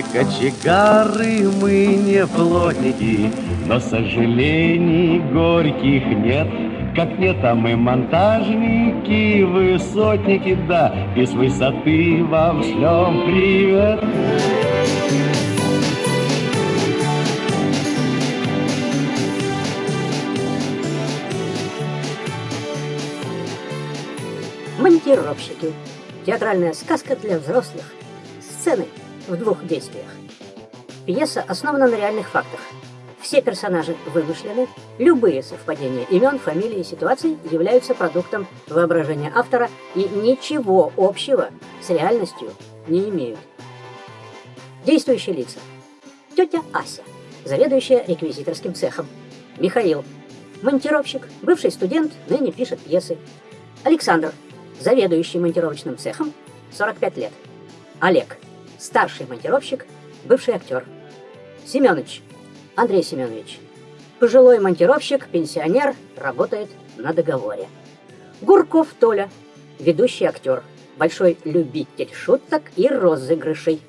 не кочегары, мы не плотники, но сожалений горьких нет. Как нет, а мы монтажники, высотники, да, и с высоты вам шлем привет. Монтировщики. Театральная сказка для взрослых. Сцены в двух действиях. Пьеса основана на реальных фактах. Все персонажи вымышлены, любые совпадения имен, фамилий и ситуаций являются продуктом воображения автора и ничего общего с реальностью не имеют. Действующие лица. Тетя Ася, заведующая реквизиторским цехом. Михаил, монтировщик, бывший студент, ныне пишет пьесы. Александр, заведующий монтировочным цехом, 45 лет. Олег, старший монтировщик, бывший актер. Семенович, Андрей Семенович, пожилой монтировщик, пенсионер, работает на договоре. Гурков Толя, ведущий актер, большой любитель шуток и розыгрышей.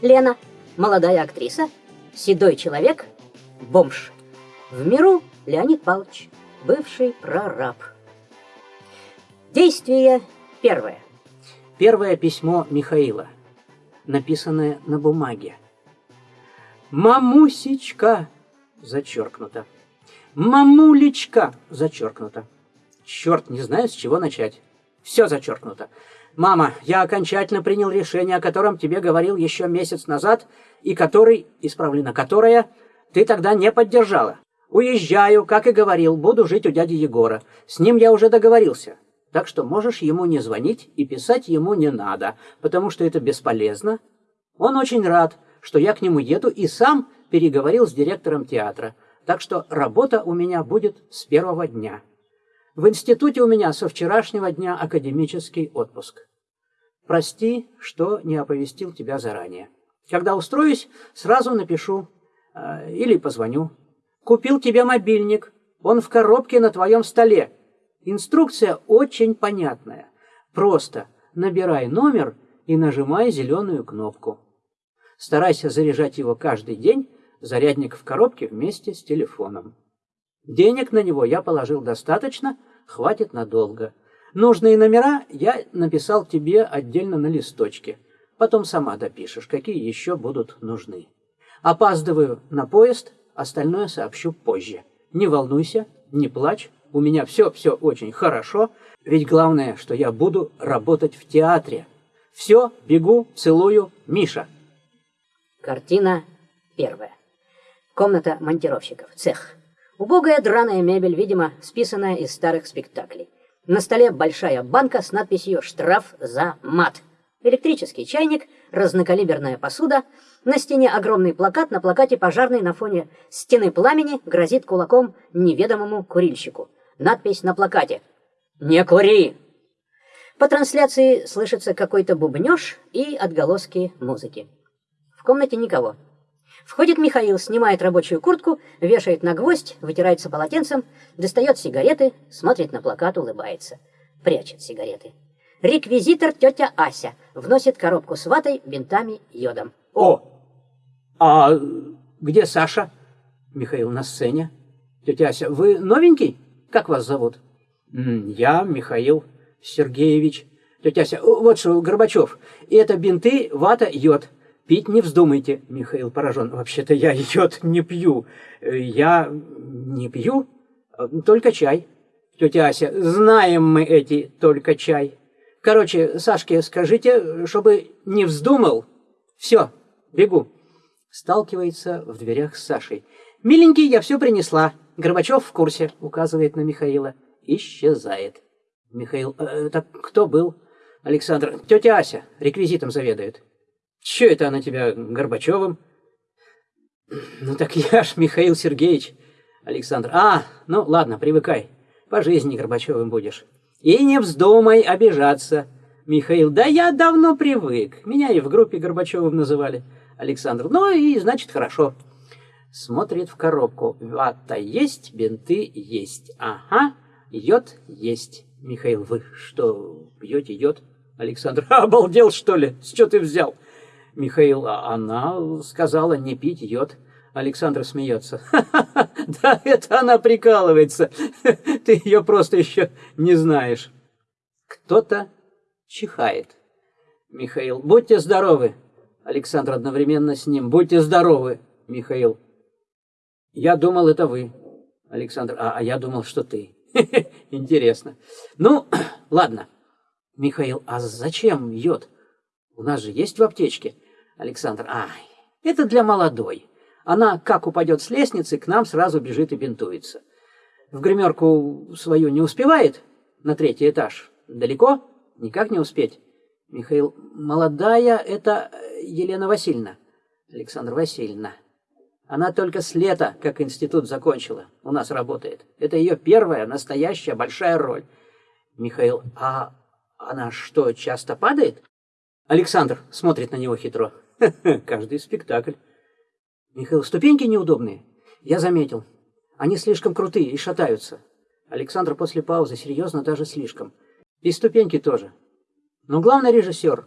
Лена, молодая актриса, седой человек, бомж. В миру Леонид Павлович, бывший прораб. Действие первое. Первое письмо Михаила, написанное на бумаге. «Мамусечка!» зачеркнуто. «Мамулечка!» зачеркнуто. Черт, не знаю, с чего начать. Все зачеркнуто. «Мама, я окончательно принял решение, о котором тебе говорил еще месяц назад, и который, исправлено, которое, ты тогда не поддержала. Уезжаю, как и говорил, буду жить у дяди Егора. С ним я уже договорился. Так что можешь ему не звонить и писать ему не надо, потому что это бесполезно. Он очень рад, что я к нему еду и сам переговорил с директором театра. Так что работа у меня будет с первого дня. В институте у меня со вчерашнего дня академический отпуск. Прости, что не оповестил тебя заранее. Когда устроюсь, сразу напишу э, или позвоню. Купил тебе мобильник, он в коробке на твоем столе. Инструкция очень понятная. Просто набирай номер и нажимай зеленую кнопку. Старайся заряжать его каждый день, зарядник в коробке вместе с телефоном. Денег на него я положил достаточно, хватит надолго. Нужные номера я написал тебе отдельно на листочке. Потом сама допишешь, какие еще будут нужны. Опаздываю на поезд, остальное сообщу позже. Не волнуйся, не плачь, у меня все-все очень хорошо, ведь главное, что я буду работать в театре. Все, бегу, целую, Миша. Картина первая. Комната монтировщиков, цех. Убогая драная мебель, видимо, списанная из старых спектаклей. На столе большая банка с надписью «Штраф за мат». Электрический чайник, разнокалиберная посуда, на стене огромный плакат, на плакате пожарный на фоне стены пламени грозит кулаком неведомому курильщику. Надпись на плакате «Не кури!». По трансляции слышится какой-то бубнеж и отголоски музыки. В комнате никого. Входит Михаил, снимает рабочую куртку, вешает на гвоздь, вытирается полотенцем, достает сигареты, смотрит на плакат, улыбается. Прячет сигареты. Реквизитор тетя Ася вносит коробку с ватой, бинтами, йодом. О! А где Саша? Михаил на сцене. Тетя Ася, вы новенький? Как вас зовут? Я Михаил Сергеевич. Тетя Ся, вот что, Горбачев, это бинты, вата, йод. Пить не вздумайте, Михаил поражен. Вообще-то я йод не пью. Я не пью, только чай. Тетя Ася, знаем мы эти только чай. Короче, Сашке скажите, чтобы не вздумал. Все, бегу. Сталкивается в дверях с Сашей. Миленький, я все принесла. Горбачев в курсе, указывает на Михаила. Исчезает. Михаил, «Э, это кто был? Александр, тетя Ася, реквизитом заведует. Че это она тебя Горбачевым? Ну так я ж Михаил Сергеевич. Александр, а, ну ладно, привыкай. По жизни Горбачевым будешь. И не вздумай обижаться. Михаил, да я давно привык. Меня и в группе Горбачевым называли. Александр, ну и значит хорошо. Смотрит в коробку. Вата есть, бинты есть. Ага, йод есть. Михаил, вы что, пьете йод? Александр, обалдел что ли? С чего ты взял? Михаил, а она сказала не пить йод. Александр смеется. Да это она прикалывается. Ты ее просто еще не знаешь. Кто-то чихает. Михаил, будьте здоровы. Александр одновременно с ним. Будьте здоровы, Михаил. Я думал, это вы. Александр, а, а я думал, что ты. Интересно. Ну, ладно. Михаил, а зачем йод? У нас же есть в аптечке. Александр, ай, это для молодой. Она, как упадет с лестницы, к нам сразу бежит и бинтуется. В гримерку свою не успевает на третий этаж. Далеко? Никак не успеть. Михаил, молодая, это Елена Васильевна. Александр Васильевна. Она только с лета, как институт закончила, у нас работает. Это ее первая настоящая большая роль. Михаил, а она что, часто падает? Александр смотрит на него хитро. Каждый спектакль. Михаил, ступеньки неудобные. Я заметил. Они слишком крутые и шатаются. Александр после паузы серьезно даже слишком. И ступеньки тоже. Но главный режиссер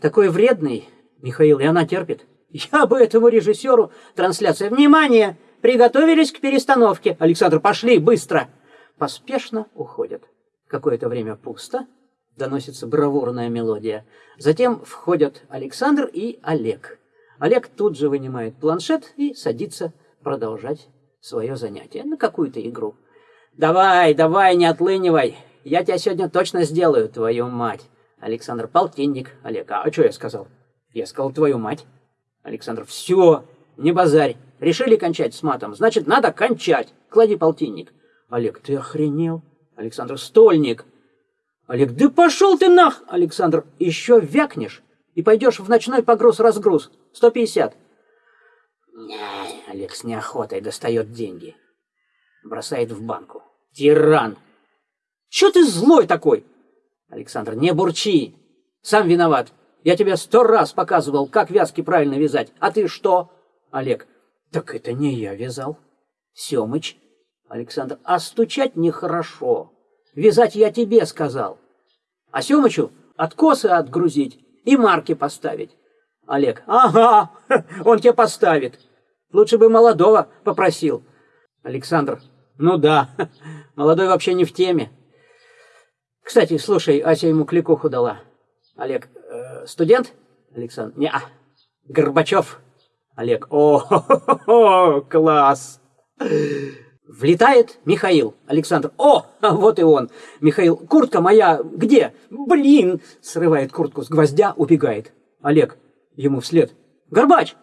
такой вредный, Михаил, и она терпит. Я бы этому режиссеру трансляция. Внимание! Приготовились к перестановке. Александр, пошли, быстро! Поспешно уходят. Какое-то время пусто. Доносится бравурная мелодия. Затем входят Александр и Олег. Олег тут же вынимает планшет и садится продолжать свое занятие на какую-то игру. «Давай, давай, не отлынивай! Я тебя сегодня точно сделаю, твою мать!» Александр, полтинник. Олег, а что я сказал? Я сказал, твою мать. Александр, все, не базарь. Решили кончать с матом, значит, надо кончать. Клади полтинник. Олег, ты охренел? Александр, стольник. Олег, да пошел ты нах! Александр, еще вякнешь и пойдешь в ночной погруз-разгруз. 150. Олег с неохотой достает деньги. Бросает в банку. Тиран! Че ты злой такой? Александр, не бурчи. Сам виноват. Я тебе сто раз показывал, как вязки правильно вязать. А ты что? Олег, так это не я вязал. Семыч. Александр, а стучать нехорошо. Вязать я тебе сказал. А Семычу откосы отгрузить и марки поставить. Олег, ага, он тебе поставит. Лучше бы молодого попросил. Александр, ну да, молодой вообще не в теме. Кстати, слушай, Ася ему кликуху дала. Олег, студент? Александр, не, -а. Горбачев. Олег, о, класс. Влетает Михаил. Александр, о, вот и он. Михаил, куртка моя где? Блин, срывает куртку с гвоздя, убегает. Олег, ему вслед. Горбач,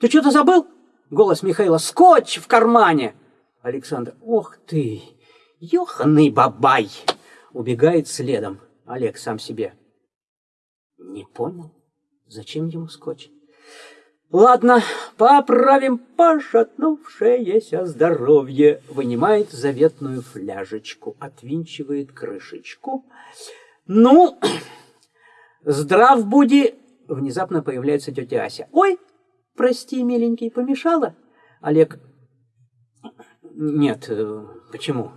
ты что-то забыл? Голос Михаила, скотч в кармане. Александр, ох ты, ёханый бабай убегает следом. Олег сам себе. Не понял, зачем ему скотч? Ладно, поправим пошатнувшееся здоровье. Вынимает заветную фляжечку, отвинчивает крышечку. Ну, здрав буди. Внезапно появляется тетя Ася. Ой, прости, миленький, помешала? Олег, нет, э, почему?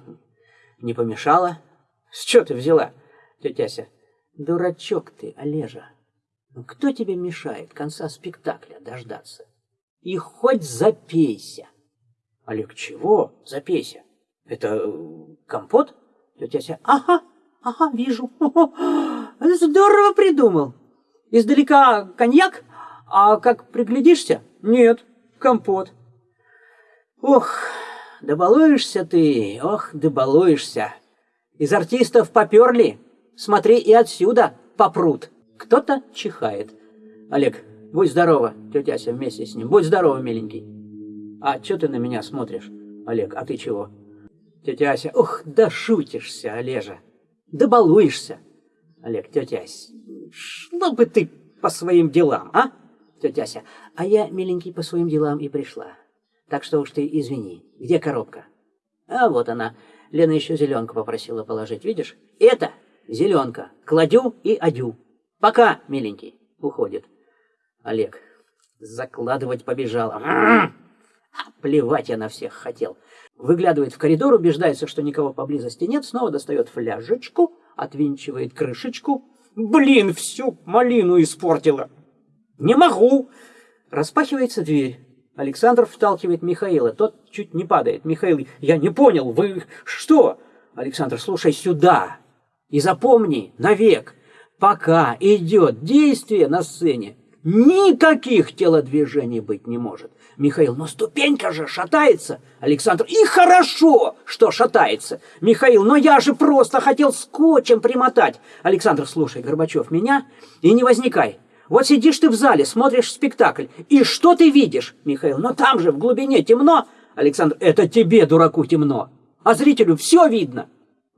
Не помешала. С чего ты взяла, тетя Ся? Дурачок ты, Олежа. Ну кто тебе мешает конца спектакля дождаться? И хоть запейся. Олег, чего запейся? Это э, компот? Тетя Ся, ага, ага, вижу. Здорово придумал. Издалека коньяк, а как приглядишься, нет, компот. Ох, добалуешься ты, ох, добалуешься. Из артистов поперли. Смотри, и отсюда попрут. Кто-то чихает. Олег, будь здорова, тетя Ася вместе с ним. Будь здорова, миленький. А что ты на меня смотришь? Олег, а ты чего? Тетя Ася, ух, да шутишься, Олежа. Да балуешься. Олег, тетя Ася, шла бы ты по своим делам, а? Тетя Ася, а я, миленький, по своим делам и пришла. Так что уж ты извини, где коробка? А вот она. Лена еще зеленку попросила положить, видишь? Это зеленка. Кладю и одю. Пока, миленький. Уходит. Олег. Закладывать побежала. А, плевать я на всех хотел. Выглядывает в коридор, убеждается, что никого поблизости нет, снова достает фляжечку, отвинчивает крышечку. Блин, всю малину испортила. Не могу. Распахивается дверь. Александр вталкивает Михаила. Тот чуть не падает. Михаил, я не понял, вы что? Александр, слушай сюда. И запомни навек, пока идет действие на сцене, никаких телодвижений быть не может. Михаил, но ступенька же шатается. Александр, и хорошо, что шатается. Михаил, но я же просто хотел скотчем примотать. Александр, слушай, Горбачев, меня и не возникай. Вот сидишь ты в зале, смотришь спектакль, и что ты видишь? Михаил, но там же в глубине темно. Александр, это тебе, дураку, темно. А зрителю все видно.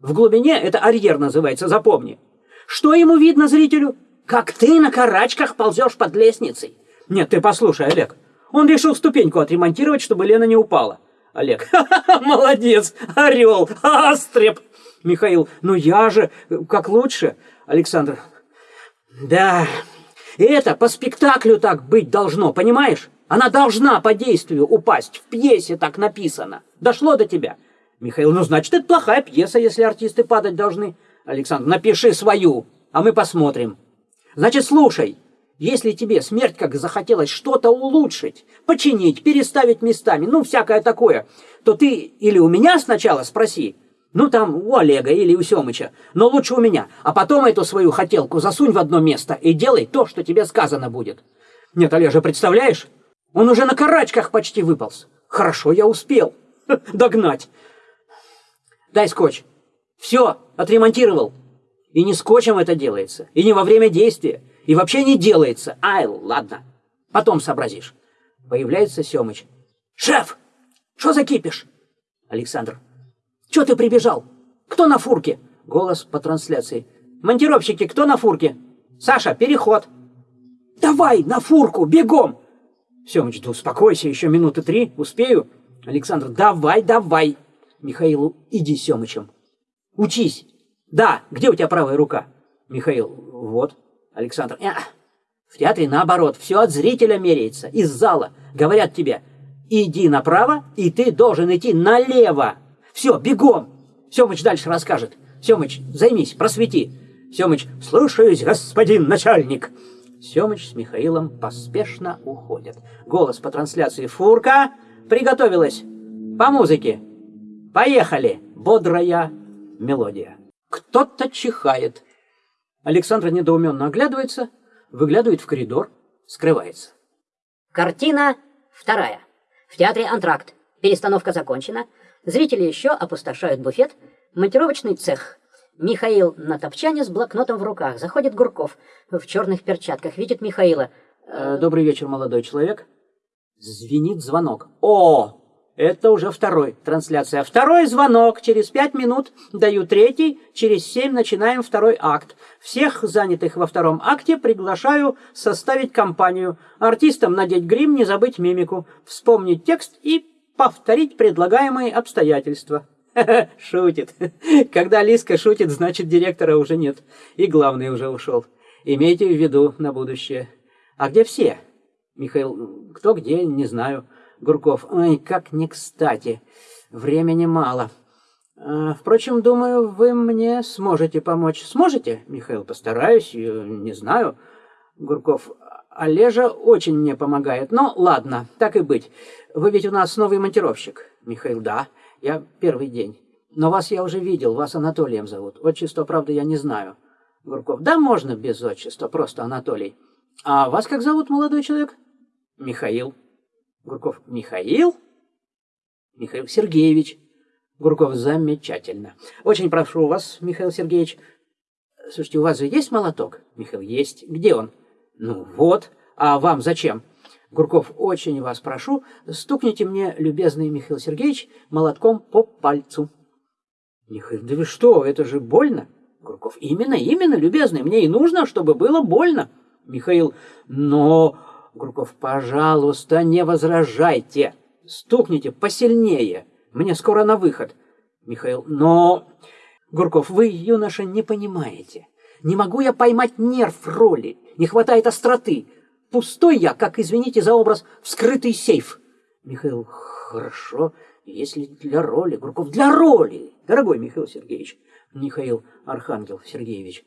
В глубине это арьер называется, запомни. Что ему видно зрителю? Как ты на карачках ползешь под лестницей. Нет, ты послушай, Олег. Он решил ступеньку отремонтировать, чтобы Лена не упала. Олег, молодец, орел, астреп. Михаил, ну я же, как лучше. Александр, да, это по спектаклю так быть должно, понимаешь? Она должна по действию упасть, в пьесе так написано. Дошло до тебя. Михаил, ну значит, это плохая пьеса, если артисты падать должны. Александр, напиши свою, а мы посмотрим. Значит, слушай, если тебе смерть как захотелось что-то улучшить, починить, переставить местами, ну, всякое такое, то ты или у меня сначала спроси, ну, там, у Олега или у Семыча, но лучше у меня, а потом эту свою хотелку засунь в одно место и делай то, что тебе сказано будет. Нет, Олежа, представляешь? Он уже на карачках почти выполз. Хорошо, я успел догнать. Дай скотч. Все, отремонтировал. И не скотчем это делается, и не во время действия, и вообще не делается. Ай, ладно, потом сообразишь. Появляется Семыч. Шеф, что за кипиш? Александр. Че ты прибежал? Кто на фурке? Голос по трансляции. Монтировщики, кто на фурке? Саша, переход. Давай на фурку, бегом! Семыч, да успокойся, еще минуты три, успею. Александр, давай, давай. Михаилу, иди Семычем. Учись. Да, где у тебя правая рука? Михаил, вот. Александр, э, в театре наоборот, все от зрителя меряется, из зала. Говорят тебе, иди направо, и ты должен идти налево. Все, бегом. Семыч дальше расскажет. Семыч, займись, просвети. Семыч, слушаюсь, господин начальник. Семыч с Михаилом поспешно уходят. Голос по трансляции «Фурка» приготовилась. По музыке. Поехали. Бодрая мелодия. Кто-то чихает. Александра недоуменно оглядывается, выглядывает в коридор, скрывается. Картина вторая. В театре «Антракт». Перестановка закончена. Зрители еще опустошают буфет. Монтировочный цех. Михаил на топчане с блокнотом в руках. Заходит Гурков в черных перчатках. Видит Михаила. Э, добрый вечер, молодой человек. Звенит звонок. О, это уже второй трансляция. Второй звонок. Через пять минут даю третий. Через семь начинаем второй акт. Всех занятых во втором акте приглашаю составить компанию. Артистам надеть грим, не забыть мимику, вспомнить текст и повторить предлагаемые обстоятельства. Шутит. Когда Лиска шутит, значит директора уже нет. И главный уже ушел. Имейте в виду на будущее. А где все? Михаил, кто где, не знаю. Гурков. Ой, как не кстати. Времени мало. А, впрочем, думаю, вы мне сможете помочь. Сможете? Михаил, постараюсь, не знаю. Гурков. Олежа очень мне помогает. Но ладно, так и быть. Вы ведь у нас новый монтировщик. Михаил, да. Я первый день. Но вас я уже видел, вас Анатолием зовут. Отчество, правда, я не знаю. Гурков. Да, можно без отчества, просто Анатолий. А вас как зовут, молодой человек? Михаил. Гурков Михаил? Михаил Сергеевич. Гурков замечательно. Очень прошу вас, Михаил Сергеевич. Слушайте, у вас же есть молоток? Михаил, есть. Где он? Ну вот. А вам зачем? Гурков, очень вас прошу, стукните мне, любезный Михаил Сергеевич, молотком по пальцу. Михаил, да вы что, это же больно. Гурков, именно, именно, любезный, мне и нужно, чтобы было больно. Михаил, но Гурков, пожалуйста, не возражайте. Стукните посильнее. Мне скоро на выход. Михаил, но... Гурков, вы, юноша, не понимаете. Не могу я поймать нерв роли. Не хватает остроты. Пустой я, как, извините за образ, вскрытый сейф. Михаил, хорошо, если для роли. Гурков, для роли. Дорогой Михаил Сергеевич. Михаил Архангел Сергеевич.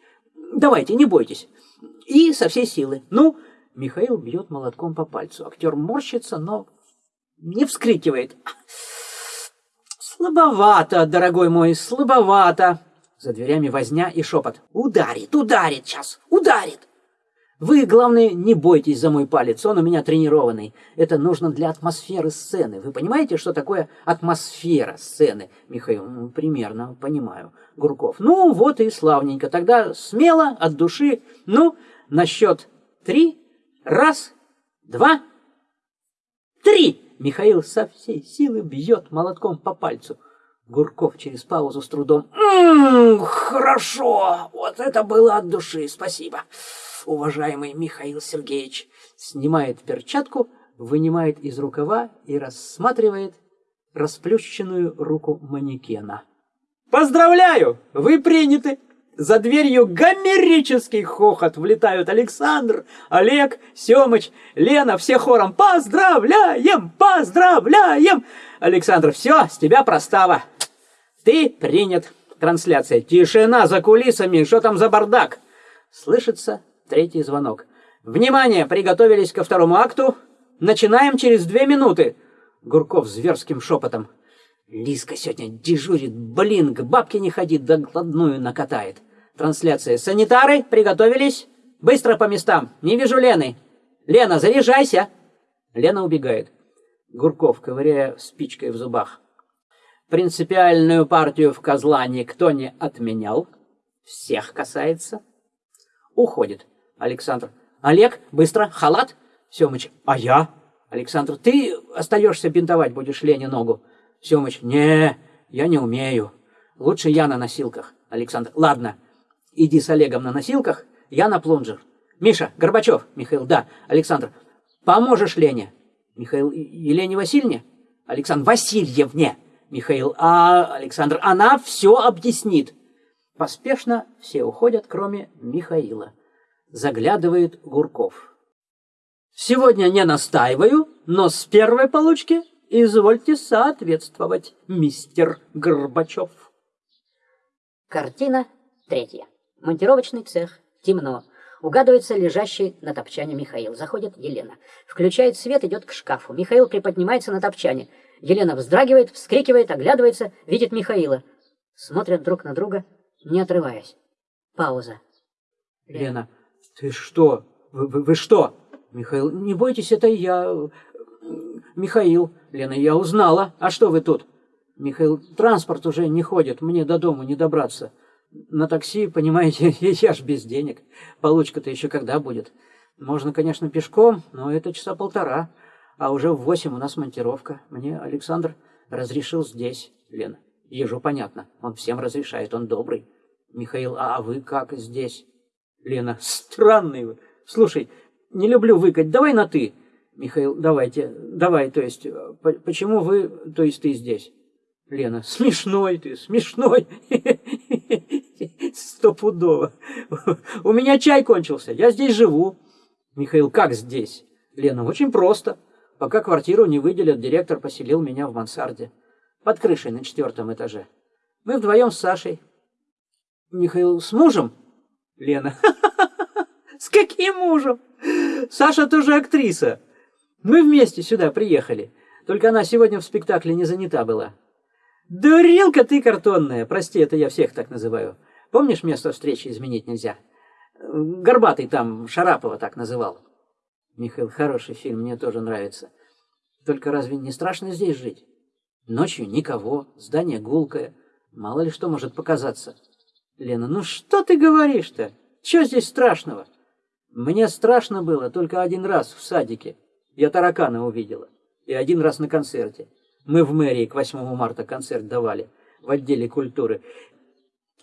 Давайте, не бойтесь. И со всей силы. Ну, Михаил бьет молотком по пальцу. Актер морщится, но не вскрикивает. Слабовато, дорогой мой, слабовато. За дверями возня и шепот. Ударит, ударит сейчас, ударит. Вы, главное, не бойтесь за мой палец, он у меня тренированный. Это нужно для атмосферы сцены. Вы понимаете, что такое атмосфера сцены? Михаил, ну, примерно понимаю. Гурков, ну вот и славненько. Тогда смело, от души. Ну, на счет три. Раз, два, три. Михаил со всей силы бьет молотком по пальцу. Гурков через паузу с трудом. «М -м, хорошо, вот это было от души, спасибо уважаемый Михаил Сергеевич, снимает перчатку, вынимает из рукава и рассматривает расплющенную руку манекена. «Поздравляю! Вы приняты!» За дверью гомерический хохот влетают Александр, Олег, Семыч, Лена, все хором «Поздравляем! Поздравляем!» Александр, все, с тебя простава. Ты принят. Трансляция. Тишина за кулисами, что там за бардак? Слышится Третий звонок. «Внимание! Приготовились ко второму акту. Начинаем через две минуты!» Гурков зверским шепотом. «Лиска сегодня дежурит. Блин, к бабке не ходит, да гладную накатает. Трансляция. Санитары, приготовились? Быстро по местам. Не вижу Лены. Лена, заряжайся!» Лена убегает. Гурков, ковыряя спичкой в зубах. Принципиальную партию в козла никто не отменял. Всех касается. Уходит. Александр. Олег, быстро, халат. Семыч. А я? Александр. Ты остаешься бинтовать будешь Лене ногу. Семыч. Не, я не умею. Лучше я на носилках. Александр. Ладно, иди с Олегом на носилках, я на плунжер. Миша, Горбачев. Михаил. Да. Александр. Поможешь Лене? Михаил. Елене Васильевне? Александр. Васильевне. Михаил. А Александр. Она все объяснит. Поспешно все уходят, кроме Михаила заглядывает Гурков. Сегодня не настаиваю, но с первой получки извольте соответствовать, мистер Горбачев. Картина третья. Монтировочный цех. Темно. Угадывается лежащий на топчане Михаил. Заходит Елена. Включает свет, идет к шкафу. Михаил приподнимается на топчане. Елена вздрагивает, вскрикивает, оглядывается, видит Михаила. Смотрят друг на друга, не отрываясь. Пауза. Лена. Ты что? Вы, вы, вы что? Михаил, не бойтесь, это я. Михаил, Лена, я узнала. А что вы тут? Михаил, транспорт уже не ходит, мне до дома не добраться. На такси, понимаете, я ж без денег. Получка-то еще когда будет? Можно, конечно, пешком, но это часа полтора. А уже в восемь у нас монтировка. Мне Александр разрешил здесь, Лена. Ежу понятно, он всем разрешает, он добрый. Михаил, а вы как здесь? Лена, странный вы. Слушай, не люблю выкать, давай на «ты». Михаил, давайте, давай, то есть, почему вы, то есть ты здесь? Лена, смешной ты, смешной. Стопудово. У меня чай кончился, я здесь живу. Михаил, как здесь? Лена, очень просто. Пока квартиру не выделят, директор поселил меня в мансарде. Под крышей на четвертом этаже. Мы вдвоем с Сашей. Михаил, с мужем? Лена. С каким мужем? Саша тоже актриса. Мы вместе сюда приехали. Только она сегодня в спектакле не занята была. Дурилка ты картонная. Прости, это я всех так называю. Помнишь, место встречи изменить нельзя? Горбатый там Шарапова так называл. Михаил, хороший фильм, мне тоже нравится. Только разве не страшно здесь жить? Ночью никого, здание гулкое. Мало ли что может показаться. Лена, ну что ты говоришь-то? Что здесь страшного? Мне страшно было только один раз в садике. Я таракана увидела. И один раз на концерте. Мы в мэрии к 8 марта концерт давали в отделе культуры.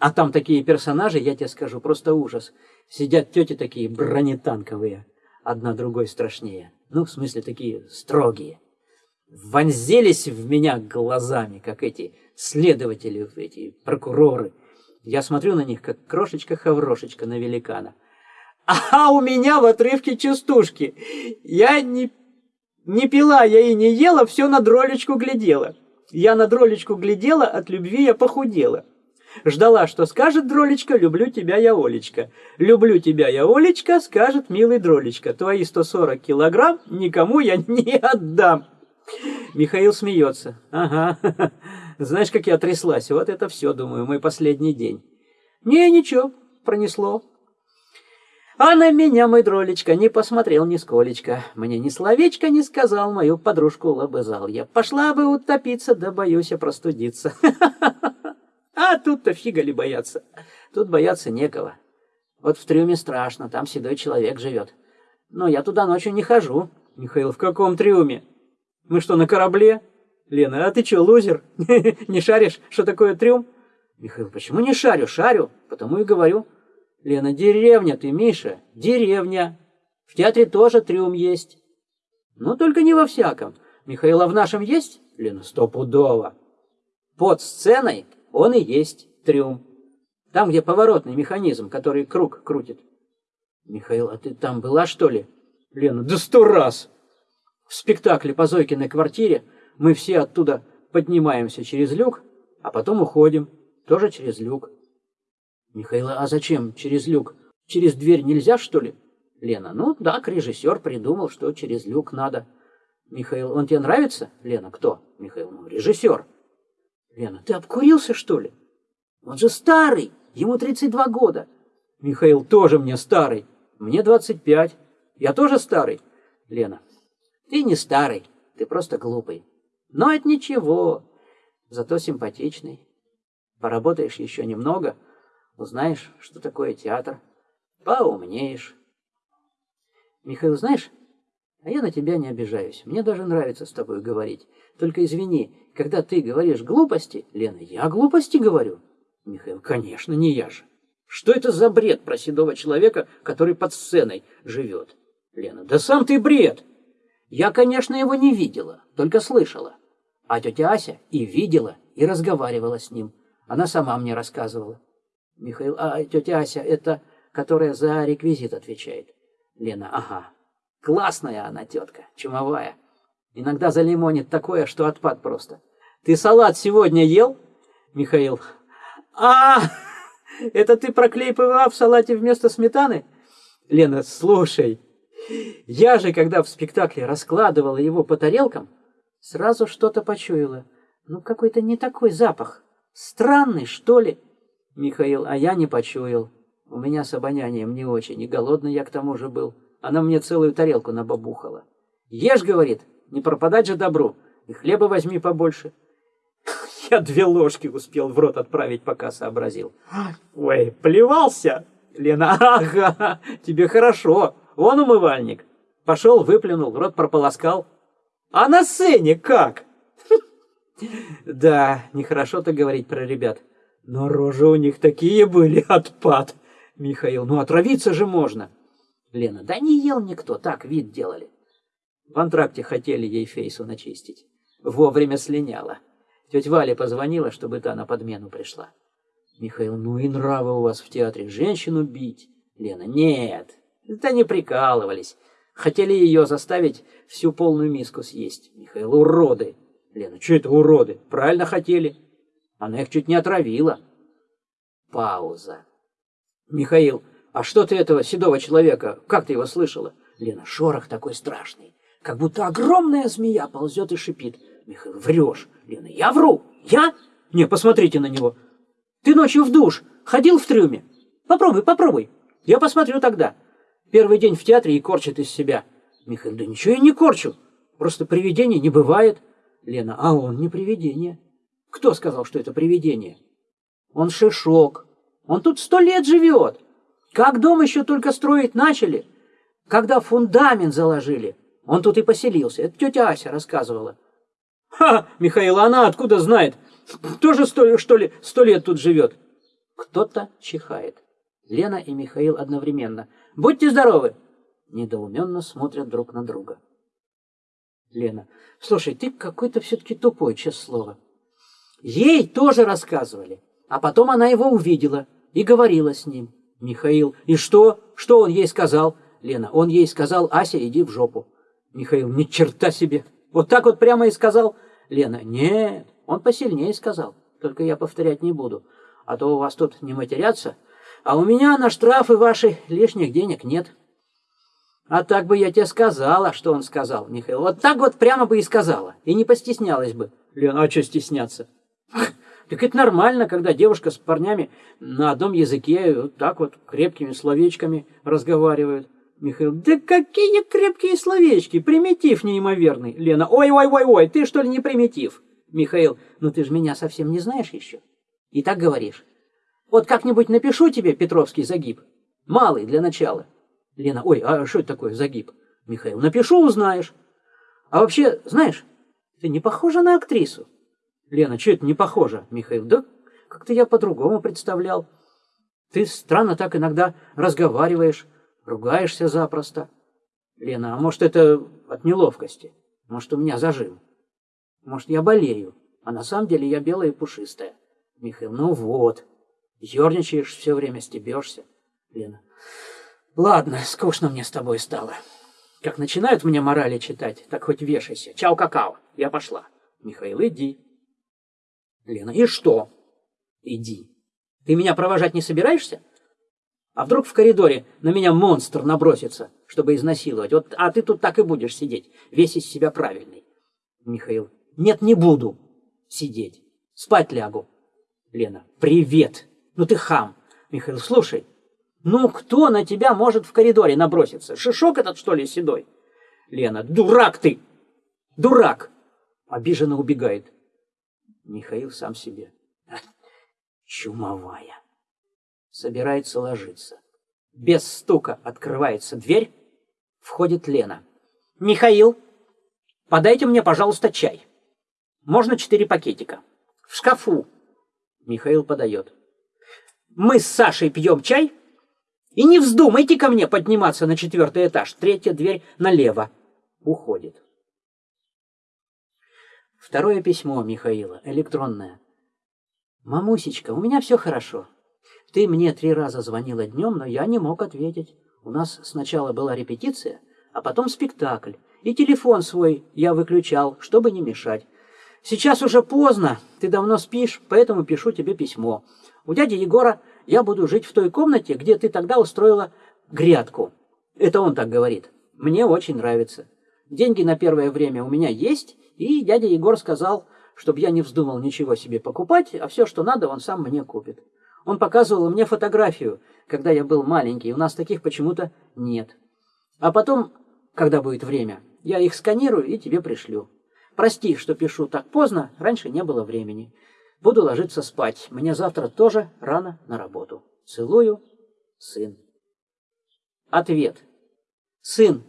А там такие персонажи, я тебе скажу, просто ужас. Сидят тети такие бронетанковые, одна другой страшнее. Ну, в смысле, такие строгие. Вонзились в меня глазами, как эти следователи, эти прокуроры. Я смотрю на них, как крошечка-хаврошечка на великана. А у меня в отрывке частушки. Я не, не пила, я и не ела, все на дролечку глядела. Я на дролечку глядела, от любви я похудела. Ждала, что скажет дролечка, люблю тебя, я Олечка. Люблю тебя, я Олечка, скажет милый дролечка. Твои 140 килограмм никому я не отдам. Михаил смеется. Ага, знаешь, как я тряслась. Вот это все, думаю, мой последний день. Не, ничего, пронесло. А на меня мой дролечка не посмотрел нисколечко. Мне ни словечко не сказал, мою подружку лобызал. Я пошла бы утопиться, да боюсь я простудиться. А тут-то фига ли бояться. Тут бояться некого. Вот в трюме страшно, там седой человек живет. Но я туда ночью не хожу. Михаил, в каком трюме? Мы что, на корабле? Лена, а ты что, лузер? Не шаришь, что такое трюм? Михаил, почему не шарю? Шарю, потому и говорю. Лена, деревня ты, Миша, деревня. В театре тоже трюм есть. Ну, только не во всяком. Михаил, а в нашем есть? Лена, стопудово. Под сценой он и есть трюм. Там, где поворотный механизм, который круг крутит. Михаил, а ты там была, что ли? Лена, да сто раз. В спектакле по Зойкиной квартире мы все оттуда поднимаемся через люк, а потом уходим, тоже через люк. Михаил, а зачем через люк? Через дверь нельзя, что ли? Лена, ну так, режиссер придумал, что через люк надо. Михаил, он тебе нравится? Лена, кто? Михаил, ну, режиссер. Лена, ты обкурился, что ли? Он же старый, ему 32 года. Михаил, тоже мне старый, мне 25. Я тоже старый. Лена, ты не старый, ты просто глупый. Но это ничего, зато симпатичный. Поработаешь еще немного, узнаешь, что такое театр, поумнеешь. Михаил, знаешь, а я на тебя не обижаюсь. Мне даже нравится с тобой говорить. Только извини, когда ты говоришь глупости, Лена, я глупости говорю. Михаил, конечно, не я же. Что это за бред про седого человека, который под сценой живет? Лена, да сам ты бред. Я, конечно, его не видела, только слышала. А тетя Ася и видела, и разговаривала с ним. Она сама мне рассказывала. Михаил, а тетя Ася, это которая за реквизит отвечает? Лена, ага. Классная она тетка, чумовая. Иногда залимонит такое, что отпад просто. Ты салат сегодня ел? Михаил. А, это ты про клей ПВА в салате вместо сметаны? Лена, слушай, я же, когда в спектакле раскладывала его по тарелкам, сразу что-то почуяла. Ну, какой-то не такой запах. Странный, что ли? Михаил, а я не почуял. У меня с обонянием не очень, и голодный я к тому же был. Она мне целую тарелку набабухала. Ешь, говорит, не пропадать же добру, и хлеба возьми побольше. Я две ложки успел в рот отправить, пока сообразил. Ой, плевался? Лена, ага, тебе хорошо. Вон умывальник. Пошел, выплюнул, рот прополоскал. А на сцене как? Да, нехорошо-то говорить про ребят. Но рожи у них такие были, отпад. Михаил, ну отравиться же можно. Лена, да не ел никто, так вид делали. В антракте хотели ей фейсу начистить. Вовремя слиняла. Тетя Валя позвонила, чтобы та на подмену пришла. Михаил, ну и нравы у вас в театре, женщину бить. Лена, нет, да не прикалывались. Хотели ее заставить всю полную миску съесть. Михаил, уроды. Лена, что это уроды? Правильно хотели. Она их чуть не отравила. Пауза. Михаил, а что ты этого седого человека, как ты его слышала? Лена, шорох такой страшный, как будто огромная змея ползет и шипит. Михаил, врешь. Лена, я вру. Я? Не, посмотрите на него. Ты ночью в душ ходил в трюме? Попробуй, попробуй. Я посмотрю тогда. Первый день в театре и корчит из себя. Михаил, да ничего я не корчу. Просто привидений не бывает. Лена, а он не привидение. Кто сказал, что это привидение? Он шишок. Он тут сто лет живет. Как дом еще только строить начали, когда фундамент заложили, он тут и поселился. Это тетя Ася рассказывала. Ха, Михаил, она откуда знает? Тоже сто, что ли сто лет тут живет? Кто-то чихает. Лена и Михаил одновременно. Будьте здоровы! Недоуменно смотрят друг на друга. Лена, слушай, ты какой-то все-таки тупой, честное слово. Ей тоже рассказывали, а потом она его увидела и говорила с ним. Михаил, и что? Что он ей сказал? Лена, он ей сказал, Ася, иди в жопу. Михаил, ни черта себе. Вот так вот прямо и сказал. Лена, нет, он посильнее сказал, только я повторять не буду. а то у вас тут не матерятся, а у меня на штрафы ваши лишних денег нет. А так бы я тебе сказала, что он сказал, Михаил. Вот так вот прямо бы и сказала. И не постеснялась бы. Лена, а что стесняться? Так это нормально, когда девушка с парнями на одном языке вот так вот крепкими словечками разговаривают. Михаил, да какие крепкие словечки, примитив неимоверный. Лена, ой-ой-ой-ой, ты что ли не примитив? Михаил, ну ты же меня совсем не знаешь еще. И так говоришь. Вот как-нибудь напишу тебе Петровский загиб. Малый для начала. Лена, ой, а что это такое загиб? Михаил, напишу, узнаешь. А вообще, знаешь, ты не похожа на актрису. Лена, что это не похоже? Михаил, да как-то я по-другому представлял. Ты странно так иногда разговариваешь, ругаешься запросто. Лена, а может это от неловкости? Может у меня зажим? Может я болею? А на самом деле я белая и пушистая. Михаил, ну вот. Ёрничаешь все время, стебешься. Лена, Ладно, скучно мне с тобой стало. Как начинают мне морали читать, так хоть вешайся. Чао, какао. Я пошла. Михаил, иди. Лена, и что? Иди. Ты меня провожать не собираешься? А вдруг в коридоре на меня монстр набросится, чтобы изнасиловать? Вот, а ты тут так и будешь сидеть, весь из себя правильный. Михаил, нет, не буду сидеть. Спать лягу. Лена, привет. Ну ты хам. Михаил, слушай, ну, кто на тебя может в коридоре наброситься? Шишок этот, что ли, седой? Лена, дурак ты! Дурак! Обиженно убегает. Михаил сам себе. Чумовая. Собирается ложиться. Без стука открывается дверь. Входит Лена. Михаил, подайте мне, пожалуйста, чай. Можно четыре пакетика. В шкафу. Михаил подает. Мы с Сашей пьем чай, и не вздумайте ко мне подниматься на четвертый этаж. Третья дверь налево. Уходит. Второе письмо Михаила, электронное. «Мамусечка, у меня все хорошо. Ты мне три раза звонила днем, но я не мог ответить. У нас сначала была репетиция, а потом спектакль. И телефон свой я выключал, чтобы не мешать. Сейчас уже поздно, ты давно спишь, поэтому пишу тебе письмо. У дяди Егора я буду жить в той комнате, где ты тогда устроила грядку. Это он так говорит. Мне очень нравится. Деньги на первое время у меня есть, и дядя Егор сказал, чтобы я не вздумал ничего себе покупать, а все, что надо, он сам мне купит. Он показывал мне фотографию, когда я был маленький, у нас таких почему-то нет. А потом, когда будет время, я их сканирую и тебе пришлю. Прости, что пишу так поздно, раньше не было времени. Буду ложиться спать. Мне завтра тоже рано на работу. Целую, сын. Ответ. Сын,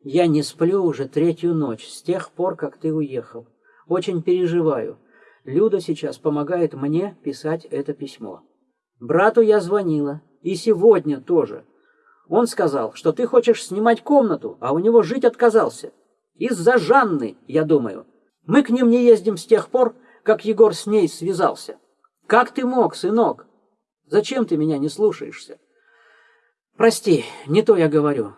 я не сплю уже третью ночь, с тех пор, как ты уехал. Очень переживаю. Люда сейчас помогает мне писать это письмо. Брату я звонила, и сегодня тоже. Он сказал, что ты хочешь снимать комнату, а у него жить отказался. Из-за Жанны, я думаю. Мы к ним не ездим с тех пор, как Егор с ней связался. Как ты мог, сынок? Зачем ты меня не слушаешься? Прости, не то я говорю.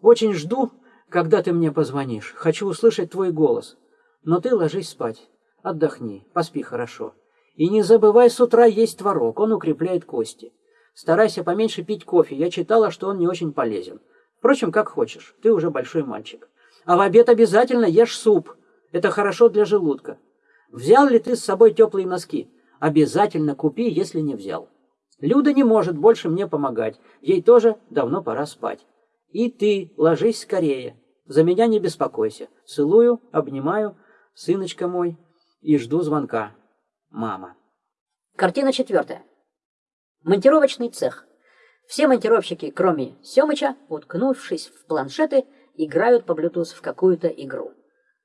Очень жду, когда ты мне позвонишь. Хочу услышать твой голос. Но ты ложись спать. Отдохни, поспи хорошо. И не забывай с утра есть творог, он укрепляет кости. Старайся поменьше пить кофе, я читала, что он не очень полезен. Впрочем, как хочешь, ты уже большой мальчик. А в обед обязательно ешь суп, это хорошо для желудка. Взял ли ты с собой теплые носки? Обязательно купи, если не взял. Люда не может больше мне помогать. Ей тоже давно пора спать. И ты ложись скорее. За меня не беспокойся. Целую, обнимаю, сыночка мой, и жду звонка. Мама. Картина четвертая. Монтировочный цех. Все монтировщики, кроме Семыча, уткнувшись в планшеты, играют по Bluetooth в какую-то игру.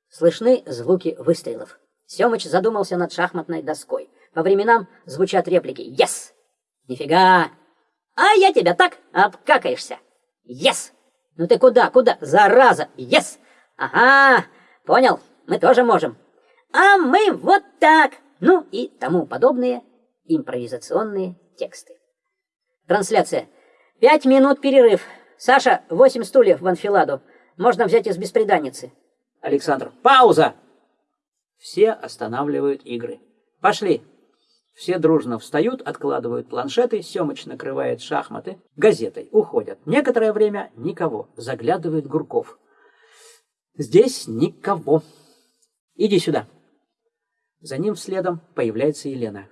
Слышны звуки выстрелов. Семыч задумался над шахматной доской. По временам звучат реплики «Yes!» «Нифига!» «А я тебя так обкакаешься!» «Yes!» «Ну ты куда, куда? Зараза! Yes!» «Ага! Понял, мы тоже можем!» «А мы вот так!» Ну и тому подобные импровизационные тексты. Трансляция. Пять минут перерыв. Саша, восемь стульев в анфиладу. Можно взять из беспреданницы. Александр. Пауза! Все останавливают игры. Пошли. Все дружно встают, откладывают планшеты, Семыч накрывает шахматы, газетой, уходят. Некоторое время никого. Заглядывает Гурков. Здесь никого. Иди сюда. За ним следом появляется Елена.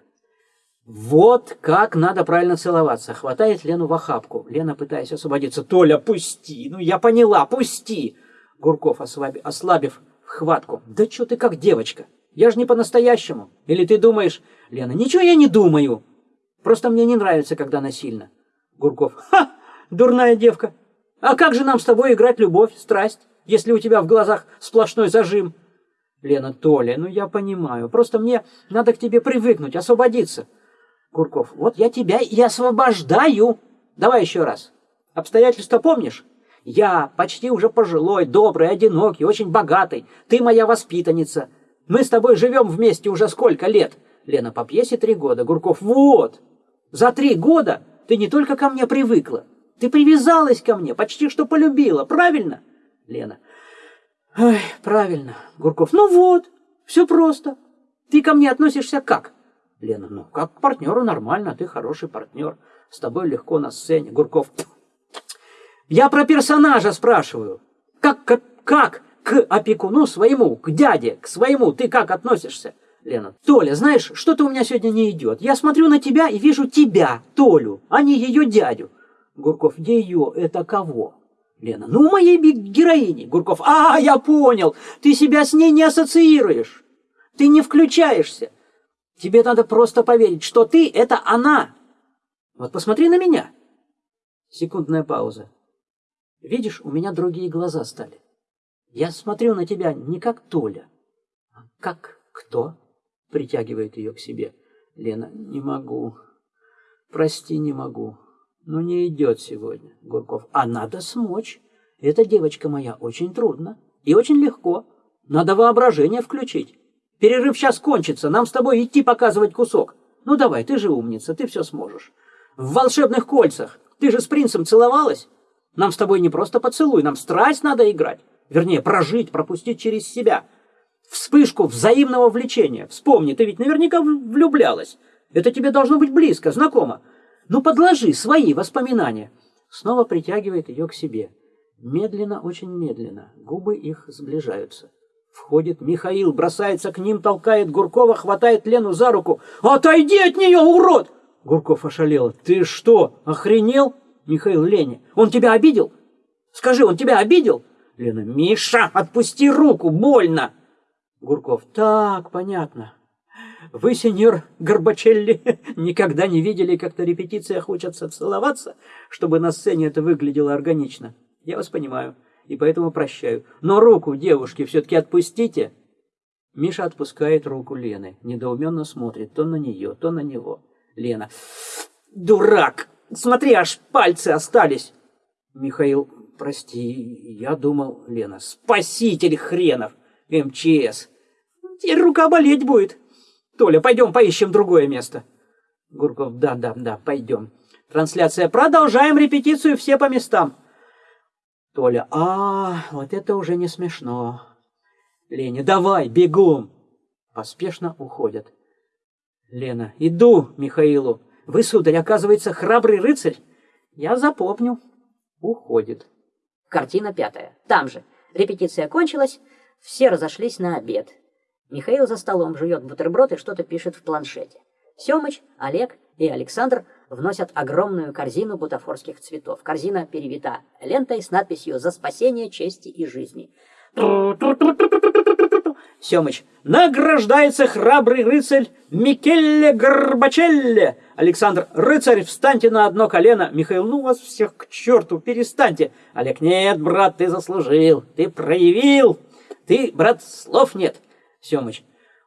Вот как надо правильно целоваться. Хватает Лену в охапку. Лена, пытаясь освободиться. Толя, пусти. Ну, я поняла, пусти. Гурков, ослабив, ослабив хватку. Да что ты как девочка? Я же не по-настоящему. Или ты думаешь... Лена, ничего я не думаю. Просто мне не нравится, когда насильно. Гурков. Ха! Дурная девка. А как же нам с тобой играть любовь, страсть, если у тебя в глазах сплошной зажим? Лена, Толя, ну я понимаю. Просто мне надо к тебе привыкнуть, освободиться. Курков, вот я тебя и освобождаю. Давай еще раз. Обстоятельства помнишь? Я почти уже пожилой, добрый, одинокий, очень богатый. Ты моя воспитанница. Мы с тобой живем вместе уже сколько лет? Лена, по пьесе три года. Гурков, вот. За три года ты не только ко мне привыкла, ты привязалась ко мне, почти что полюбила, правильно? Лена, ой, правильно. Гурков, ну вот, все просто. Ты ко мне относишься как? Лена, ну, как к партнеру нормально, ты хороший партнер. С тобой легко на сцене. Гурков, я про персонажа спрашиваю. Как, как, как к опекуну своему, к дяде, к своему, ты как относишься? Лена, Толя, знаешь, что-то у меня сегодня не идет. Я смотрю на тебя и вижу тебя, Толю, а не ее дядю. Гурков, ее, это кого? Лена, ну, моей героини. Гурков, а, я понял, ты себя с ней не ассоциируешь. Ты не включаешься. Тебе надо просто поверить, что ты — это она. Вот посмотри на меня. Секундная пауза. Видишь, у меня другие глаза стали. Я смотрю на тебя не как Толя, а как кто? Притягивает ее к себе. Лена, не могу. Прости, не могу. Ну, не идет сегодня. Гурков, а надо смочь. Эта девочка моя очень трудно и очень легко. Надо воображение включить. Перерыв сейчас кончится, нам с тобой идти показывать кусок. Ну давай, ты же умница, ты все сможешь. В волшебных кольцах. Ты же с принцем целовалась? Нам с тобой не просто поцелуй, нам страсть надо играть. Вернее, прожить, пропустить через себя. Вспышку взаимного влечения. Вспомни, ты ведь наверняка влюблялась. Это тебе должно быть близко, знакомо. Ну подложи свои воспоминания. Снова притягивает ее к себе. Медленно, очень медленно. Губы их сближаются. Входит Михаил, бросается к ним, толкает Гуркова, хватает Лену за руку. «Отойди от нее, урод!» Гурков ошалел. «Ты что, охренел?» Михаил Лене. «Он тебя обидел? Скажи, он тебя обидел?» Лена. «Миша, отпусти руку, больно!» Гурков. «Так, понятно. Вы, сеньор Горбачелли, никогда не видели, как на репетициях учатся целоваться, чтобы на сцене это выглядело органично. Я вас понимаю и поэтому прощаю. Но руку девушки все-таки отпустите. Миша отпускает руку Лены, недоуменно смотрит то на нее, то на него. Лена. Дурак! Смотри, аж пальцы остались. Михаил, прости, я думал, Лена, спаситель хренов, МЧС. Теперь рука болеть будет. Толя, пойдем поищем другое место. Гурков, да, да, да, пойдем. Трансляция. Продолжаем репетицию все по местам. Толя, а, вот это уже не смешно. Леня, давай, бегом. Поспешно уходят. Лена, иду, Михаилу. Вы, сударь, оказывается, храбрый рыцарь. Я запомню. Уходит. Картина пятая. Там же. Репетиция кончилась, все разошлись на обед. Михаил за столом жует бутерброд и что-то пишет в планшете. Семыч, Олег и Александр вносят огромную корзину бутафорских цветов. Корзина перевита лентой с надписью «За спасение чести и жизни». Семыч. Награждается храбрый рыцарь Микелле Горбачелле. Александр. Рыцарь, встаньте на одно колено. Михаил. Ну вас всех к черту, перестаньте. Олег. Нет, брат, ты заслужил. Ты проявил. Ты, брат, слов нет. Семыч.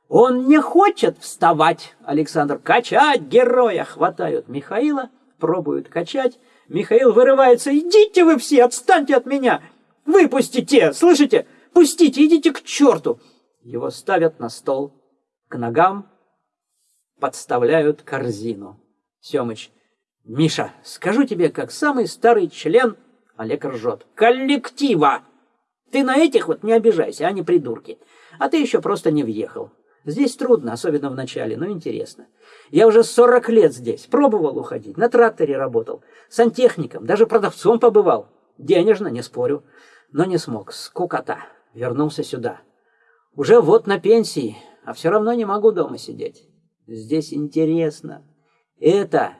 Он не хочет вставать. Александр. Качать героя. Хватают Михаила, пробуют качать. Михаил вырывается. Идите вы все, отстаньте от меня. Выпустите, слышите? Пустите, идите к черту. Его ставят на стол. К ногам подставляют корзину. Семыч. Миша, скажу тебе, как самый старый член, Олег ржет, коллектива. Ты на этих вот не обижайся, они придурки. А ты еще просто не въехал. Здесь трудно, особенно в начале, но интересно. Я уже 40 лет здесь, пробовал уходить, на тракторе работал, сантехником, даже продавцом побывал. Денежно, не спорю, но не смог, скукота. Вернулся сюда. Уже вот на пенсии, а все равно не могу дома сидеть. Здесь интересно. Это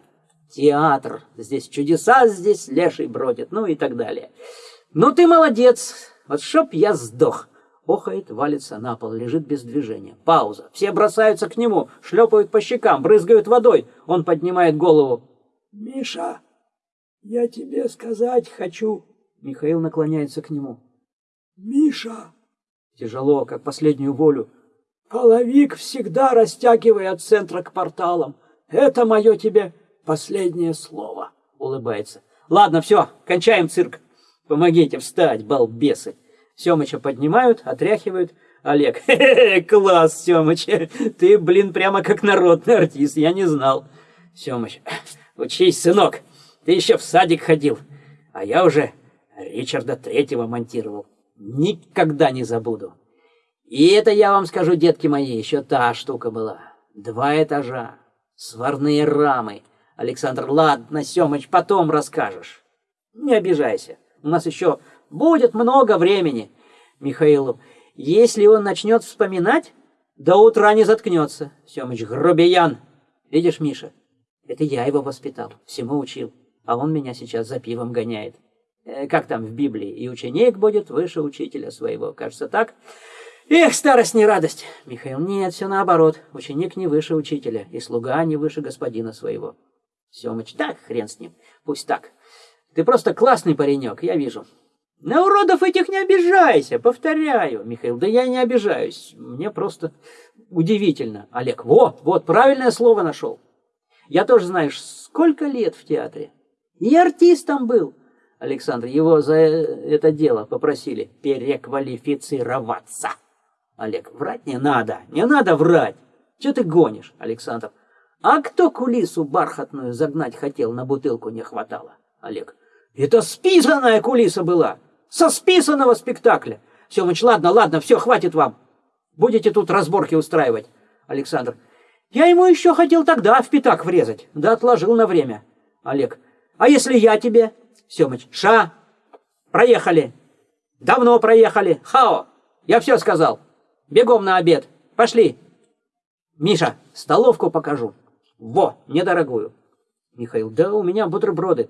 театр. Здесь чудеса, здесь леший бродит, ну и так далее. Ну ты молодец, вот чтоб я сдох. Охает, валится на пол, лежит без движения. Пауза. Все бросаются к нему, шлепают по щекам, брызгают водой. Он поднимает голову. «Миша, я тебе сказать хочу». Михаил наклоняется к нему. «Миша!» Тяжело, как последнюю волю. «Половик всегда растягивай от центра к порталам. Это мое тебе последнее слово», — улыбается. «Ладно, все, кончаем цирк. Помогите встать, балбесы». Семыча поднимают, отряхивают. Олег, хе-хе, класс, Семыч, ты, блин, прямо как народный артист, я не знал. Семыч, учись, сынок, ты еще в садик ходил, а я уже Ричарда Третьего монтировал. Никогда не забуду. И это, я вам скажу, детки мои, еще та штука была. Два этажа, сварные рамы. Александр, ладно, Семыч, потом расскажешь. Не обижайся, у нас еще Будет много времени. Михаилу. Если он начнет вспоминать, до утра не заткнется. Семыч, грубиян. Видишь, Миша, это я его воспитал, всему учил. А он меня сейчас за пивом гоняет. Э, как там в Библии? И ученик будет выше учителя своего. Кажется, так? Эх, старость не радость. Михаил, нет, все наоборот. Ученик не выше учителя, и слуга не выше господина своего. Семыч, так, хрен с ним. Пусть так. Ты просто классный паренек, я вижу. На уродов этих не обижайся, повторяю, Михаил. Да я не обижаюсь, мне просто удивительно. Олег, вот, вот, правильное слово нашел. Я тоже, знаешь, сколько лет в театре. И артистом был. Александр, его за это дело попросили переквалифицироваться. Олег, врать не надо, не надо врать. Че ты гонишь, Александр? А кто кулису бархатную загнать хотел, на бутылку не хватало? Олег, это списанная кулиса была со списанного спектакля. Семыч, ладно, ладно, все, хватит вам. Будете тут разборки устраивать. Александр, я ему еще хотел тогда в пятак врезать, да отложил на время. Олег, а если я тебе? Семыч, ша, проехали. Давно проехали. Хао, я все сказал. Бегом на обед. Пошли. Миша, столовку покажу. Во, недорогую. Михаил, да у меня бутерброды.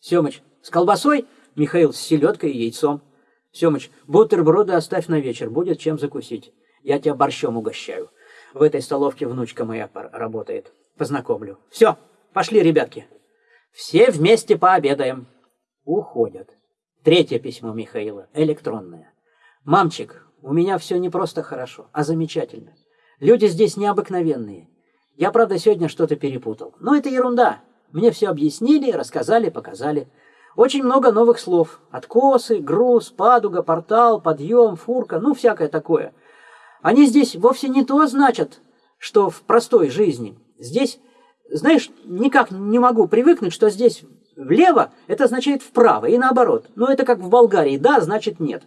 Семыч, с колбасой? Михаил с селедкой и яйцом. Семыч, бутерброды оставь на вечер, будет чем закусить. Я тебя борщом угощаю. В этой столовке внучка моя работает. Познакомлю. Все, пошли, ребятки. Все вместе пообедаем. Уходят. Третье письмо Михаила, электронное. Мамчик, у меня все не просто хорошо, а замечательно. Люди здесь необыкновенные. Я, правда, сегодня что-то перепутал. Но это ерунда. Мне все объяснили, рассказали, показали. Очень много новых слов. Откосы, груз, падуга, портал, подъем, фурка, ну, всякое такое. Они здесь вовсе не то значат, что в простой жизни. Здесь, знаешь, никак не могу привыкнуть, что здесь влево, это означает вправо, и наоборот. Ну, это как в Болгарии, да, значит нет.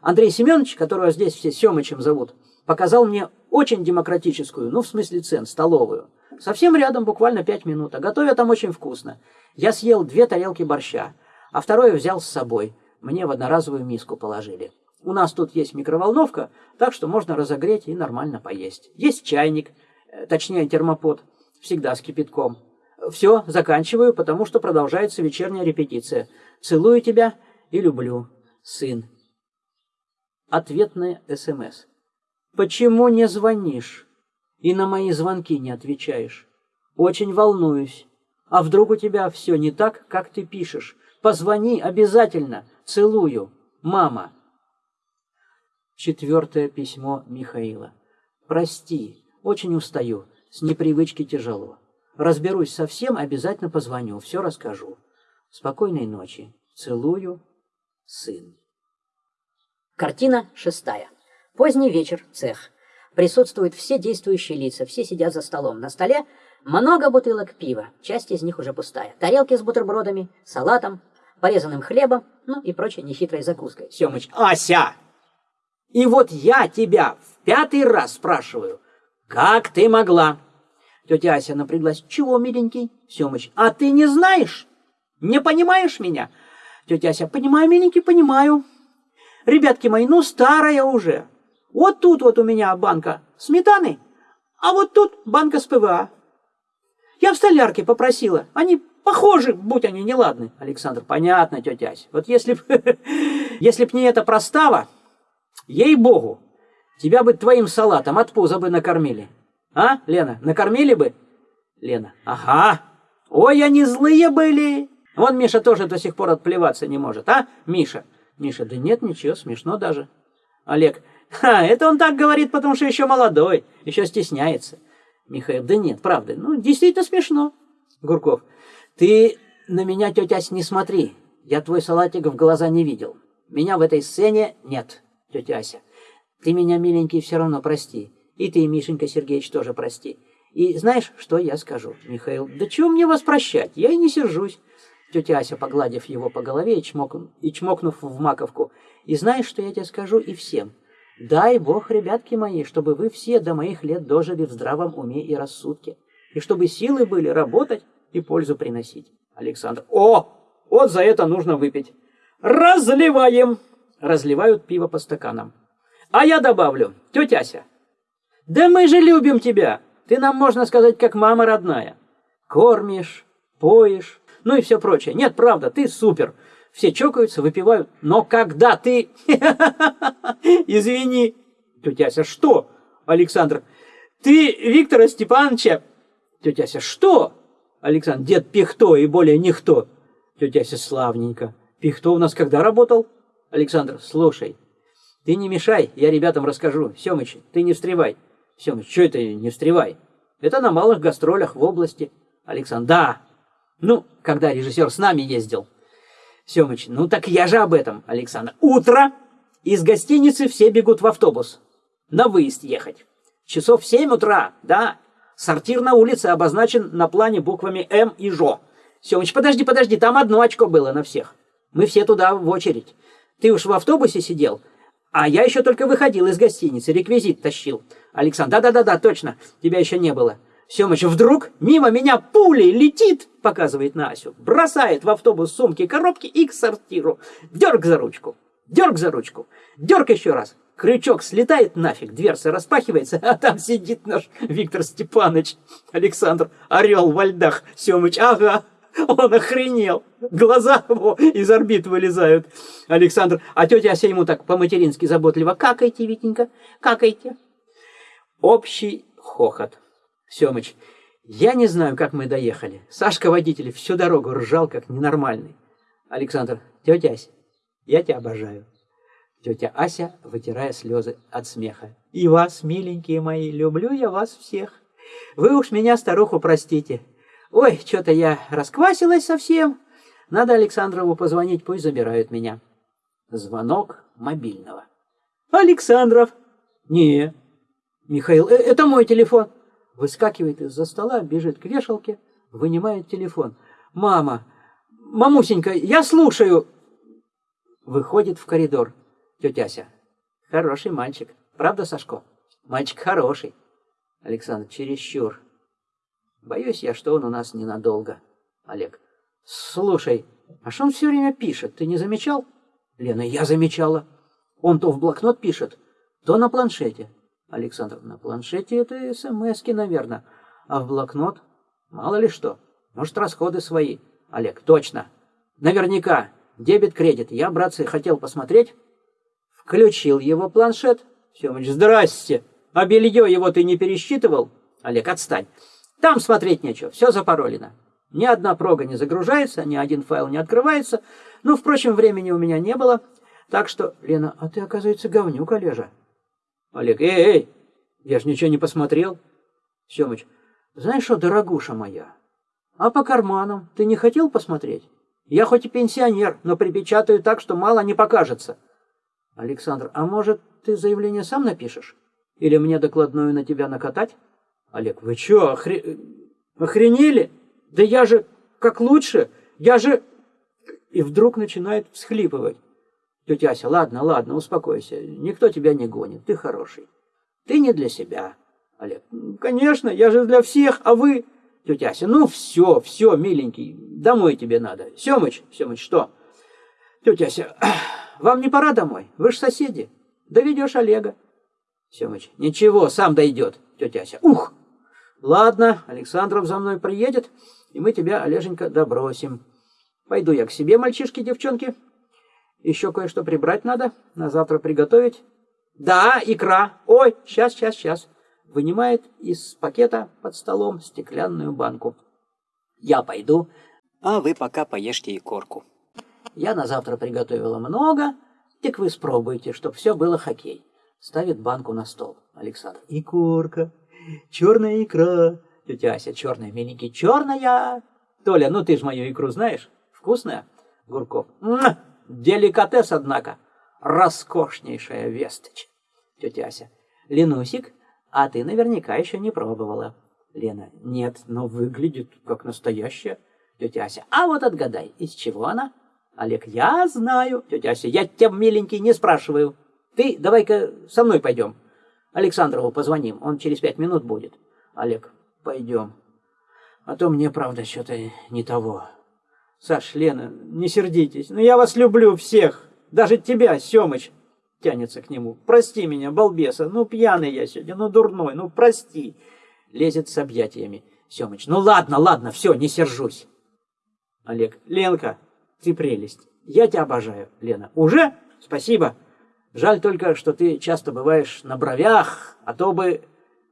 Андрей Семенович, которого здесь все Семычем зовут, показал мне очень демократическую, ну, в смысле цен, столовую. Совсем рядом, буквально пять минут, а готовят там очень вкусно. Я съел две тарелки борща, а второе взял с собой. Мне в одноразовую миску положили. У нас тут есть микроволновка, так что можно разогреть и нормально поесть. Есть чайник, э, точнее термопод, всегда с кипятком. Все, заканчиваю, потому что продолжается вечерняя репетиция. Целую тебя и люблю, сын. Ответная СМС. Почему не звонишь и на мои звонки не отвечаешь? Очень волнуюсь. А вдруг у тебя все не так, как ты пишешь? Позвони обязательно. Целую. Мама. Четвертое письмо Михаила. Прости, очень устаю. С непривычки тяжело. Разберусь совсем, обязательно позвоню, все расскажу. Спокойной ночи. Целую. Сын. Картина шестая. Поздний вечер, цех. Присутствуют все действующие лица, все сидят за столом. На столе много бутылок пива, часть из них уже пустая. Тарелки с бутербродами, салатом, порезанным хлебом, ну и прочей нехитрой закуской. Семыч, Ася! И вот я тебя в пятый раз спрашиваю, Как ты могла? Тетя Ася напряглась. Чего, миленький? Семыч, а ты не знаешь? Не понимаешь меня? Тетя Ася, понимаю, миленький, понимаю. Ребятки мои, ну старая уже. Вот тут вот у меня банка сметаны, а вот тут банка с ПВА. Я в столярке попросила. Они похожи, будь они неладны. Александр, понятно, тетя Ася. Вот если б, если б не эта простава, ей-богу, тебя бы твоим салатом от пуза бы накормили. А, Лена, накормили бы? Лена, ага. Ой, они злые были. Вон Миша тоже до сих пор отплеваться не может, а, Миша? Миша, да нет, ничего, смешно даже. Олег, ха, это он так говорит, потому что еще молодой, еще стесняется. Михаил, да нет, правда, ну, действительно смешно. Гурков, ты на меня, тетя не смотри. Я твой салатик в глаза не видел. Меня в этой сцене нет, тетя Ася. Ты меня, миленький, все равно прости. И ты, Мишенька Сергеевич, тоже прости. И знаешь, что я скажу, Михаил? Да чего мне вас прощать? Я и не сержусь. Тетя Ася, погладив его по голове и, чмок... и чмокнув в маковку. И знаешь, что я тебе скажу и всем? Дай Бог, ребятки мои, чтобы вы все до моих лет дожили в здравом уме и рассудке. И чтобы силы были работать и пользу приносить. Александр. О, вот за это нужно выпить. Разливаем. Разливают пиво по стаканам. А я добавлю, тетя Ася, да мы же любим тебя. Ты нам, можно сказать, как мама родная. Кормишь, поешь, ну и все прочее. Нет, правда, ты супер. Все чокаются, выпивают. Но когда ты... Извини. Тетя Ася, что? Александр, ты Виктора Степановича... Тетя Ася, что? Александр, дед Пихто и более никто. Тетя Ася, славненько. Пихто у нас когда работал? Александр, слушай, ты не мешай, я ребятам расскажу. Семыч, ты не встревай. Семыч, что это не встревай? Это на малых гастролях в области. Александр, да, ну, когда режиссер с нами ездил. Семыч, ну так я же об этом, Александр. Утро, из гостиницы все бегут в автобус. На выезд ехать. Часов в 7 утра, да. Сортир на улице обозначен на плане буквами М и Жо. Семыч, подожди, подожди, там одно очко было на всех. Мы все туда в очередь. Ты уж в автобусе сидел, а я еще только выходил из гостиницы, реквизит тащил. Александр, да-да-да, точно, тебя еще не было. Семыч вдруг мимо меня пулей летит, показывает на Асю, бросает в автобус сумки, коробки и к сортиру. Дерг за ручку, дерг за ручку, дерг еще раз. Крючок слетает нафиг, дверца распахивается, а там сидит наш Виктор Степанович. Александр, орел во льдах. Семыч, ага, он охренел. Глаза его из орбит вылезают. Александр, а тетя Ася ему так по-матерински заботливо. Какайте, Витенька, какайте. Общий хохот. Семыч, я не знаю, как мы доехали. Сашка водитель всю дорогу ржал, как ненормальный. Александр, тетя Ася, я тебя обожаю. Тетя Ася, вытирая слезы от смеха. И вас, миленькие мои, люблю я вас всех. Вы уж меня, старуху, простите. Ой, что-то я расквасилась совсем. Надо Александрову позвонить, пусть забирают меня. Звонок мобильного. Александров. Не. Михаил, э, это мой телефон выскакивает из-за стола, бежит к вешалке, вынимает телефон. «Мама! Мамусенька, я слушаю!» Выходит в коридор тетя Ася. «Хороший мальчик. Правда, Сашко? Мальчик хороший». Александр, чересчур. Боюсь я, что он у нас ненадолго. Олег. Слушай, а что он все время пишет? Ты не замечал? Лена, я замечала. Он то в блокнот пишет, то на планшете. Александр, на планшете это смски, наверное. А в блокнот? Мало ли что. Может, расходы свои. Олег, точно. Наверняка. Дебет-кредит. Я, братцы, хотел посмотреть. Включил его планшет. Семыч, здрасте. А белье его ты не пересчитывал? Олег, отстань. Там смотреть нечего. Все запаролено. Ни одна прога не загружается, ни один файл не открывается. Ну, впрочем, времени у меня не было. Так что, Лена, а ты, оказывается, говнюк, Олежа. Олег, эй, эй, я ж ничего не посмотрел. Семыч, знаешь что, дорогуша моя, а по карманам ты не хотел посмотреть? Я хоть и пенсионер, но припечатаю так, что мало не покажется. Александр, а может, ты заявление сам напишешь? Или мне докладную на тебя накатать? Олег, вы что, охре... охренели? Да я же как лучше, я же... И вдруг начинает всхлипывать. Тетя Ася, ладно, ладно, успокойся. Никто тебя не гонит, ты хороший. Ты не для себя, Олег, конечно, я же для всех, а вы... Тетя Ася, ну все, все, миленький, домой тебе надо. Семыч, Семыч, что? Тетя Ася, вам не пора домой? Вы же соседи. Доведешь Олега. Семыч, ничего, сам дойдет. Тетя Ася, ух! Ладно, Александров за мной приедет, и мы тебя, Олеженька, добросим. Пойду я к себе, мальчишки, девчонки. Еще кое-что прибрать надо, на завтра приготовить. Да, икра. Ой, сейчас, сейчас, сейчас. Вынимает из пакета под столом стеклянную банку. Я пойду, а вы пока поешьте икорку. Я на завтра приготовила много, так вы спробуйте, чтоб все было хоккей. Ставит банку на стол. Александр. Икорка, черная икра. Тетя Ася, черная, миленький, черная. Толя, ну ты ж мою икру знаешь? Вкусная? Гурков. Деликатес, однако. Роскошнейшая весточь. Тетя Ася. Ленусик, а ты наверняка еще не пробовала. Лена. Нет, но выглядит как настоящая. Тетя Ася. А вот отгадай, из чего она? Олег. Я знаю. Тетя Ася. Я тебя, миленький, не спрашиваю. Ты давай-ка со мной пойдем. Александрову позвоним, он через пять минут будет. Олег. Пойдем. А то мне, правда, что-то не того. Саш, Лена, не сердитесь, но я вас люблю всех. Даже тебя, Семыч, тянется к нему. Прости меня, балбеса, ну пьяный я сегодня, ну дурной, ну прости. Лезет с объятиями. Семыч, ну ладно, ладно, все, не сержусь. Олег, Ленка, ты прелесть. Я тебя обожаю, Лена. Уже? Спасибо. Жаль только, что ты часто бываешь на бровях, а то бы...